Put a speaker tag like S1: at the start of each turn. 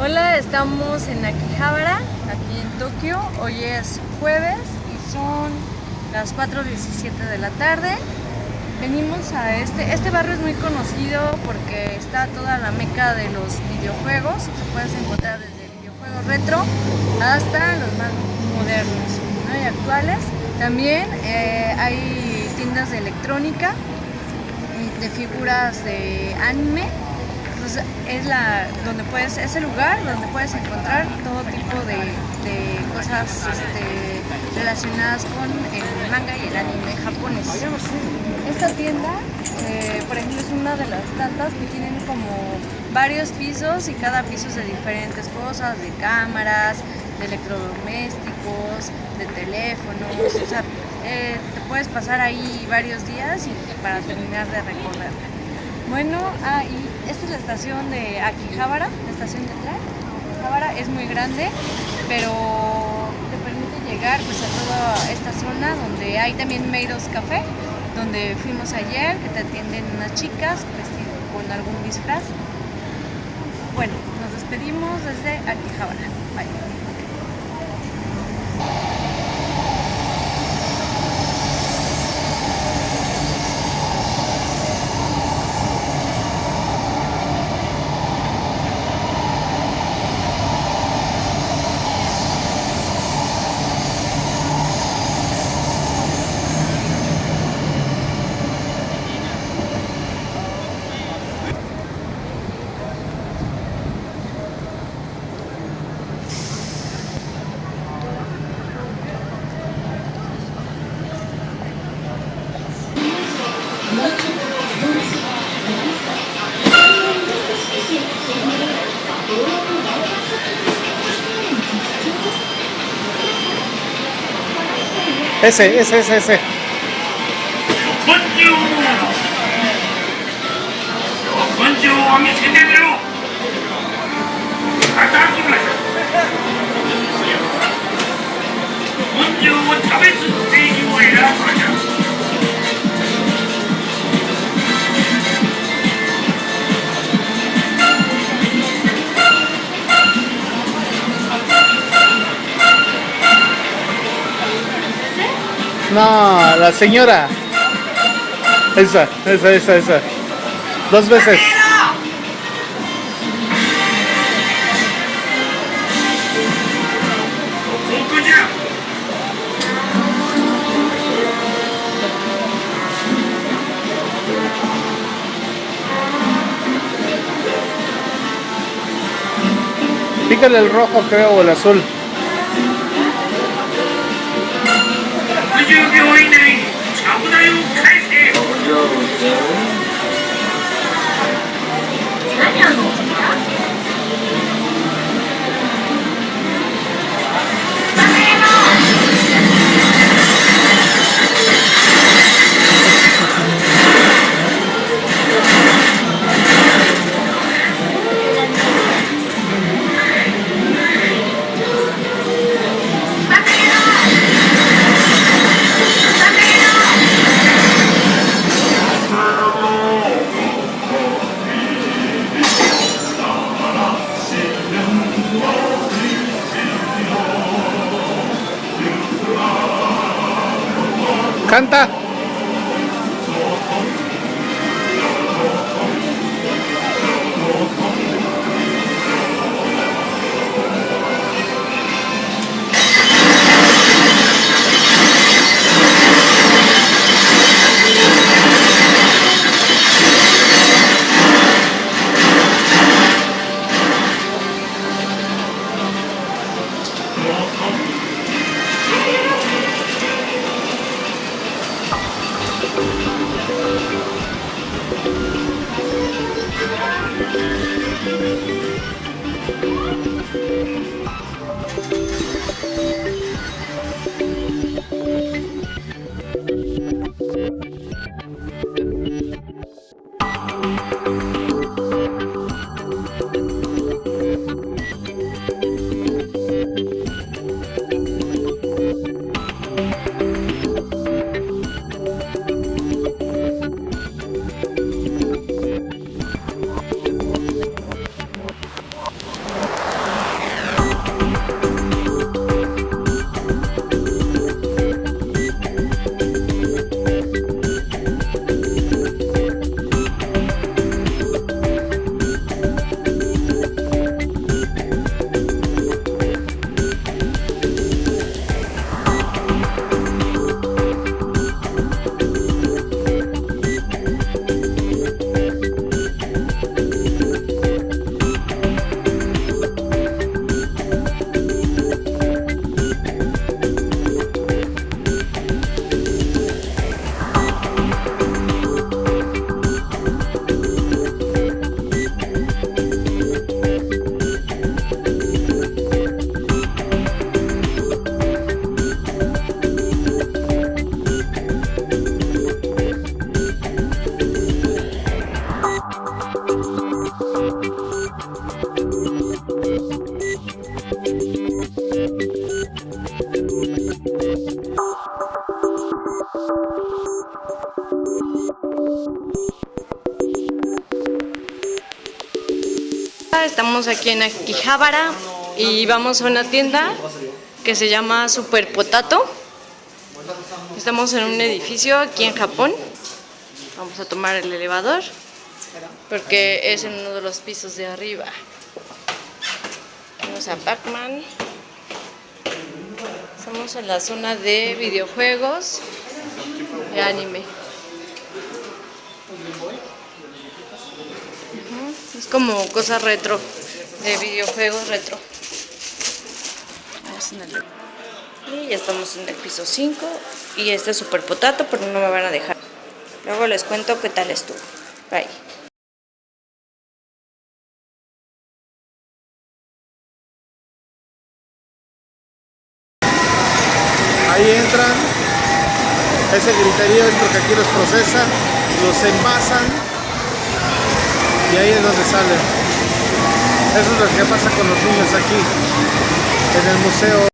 S1: Hola, estamos en Akihabara, aquí en Tokio. Hoy es jueves y son las 4.17 de la tarde. Venimos a este, este barrio es muy conocido porque está toda la meca de los videojuegos. Se puedes encontrar desde videojuegos retro hasta los más modernos y actuales. También eh, hay tiendas de electrónica, de figuras de anime es la donde puedes es el lugar donde puedes encontrar todo tipo de, cosas este, relacionadas con el manga y el anime japonés. Esta tienda, eh, por ejemplo, es una de las tantas que tienen como varios pisos y cada piso es de diferentes cosas, de cámaras, de electrodomésticos, de teléfonos, o sea, eh, te puedes pasar ahí varios días para terminar de recorrer. Bueno, ah, esta es la estación de Akihabara, la estación de tren. Akihabara es muy grande, pero te permite llegar pues, a toda esta zona donde hay también Meidos Café, donde fuimos ayer, que te atienden unas chicas con algún disfraz. Bueno, nos despedimos desde Akihabara. Bye.
S2: Ese, ese, ese, ese. No, la señora. Esa, esa, esa, esa. Dos veces. Pícale el rojo creo o el azul. Santa
S1: Estamos aquí en Akihabara y vamos a una tienda que se llama Super Potato. Estamos en un edificio aquí en Japón. Vamos a tomar el elevador porque es en uno de los pisos de arriba. Vamos a Pac-Man. Estamos en la zona de videojuegos y anime. Es como cosa retro, de videojuegos retro. Y ya estamos en el piso 5 y este es super potato, pero no me van a dejar. Luego les cuento qué tal estuvo. Bye.
S2: Ahí entran. Ese griterío es porque aquí los procesan, los envasan y ahí es donde salen. Eso es lo que pasa con los niños aquí, en el Museo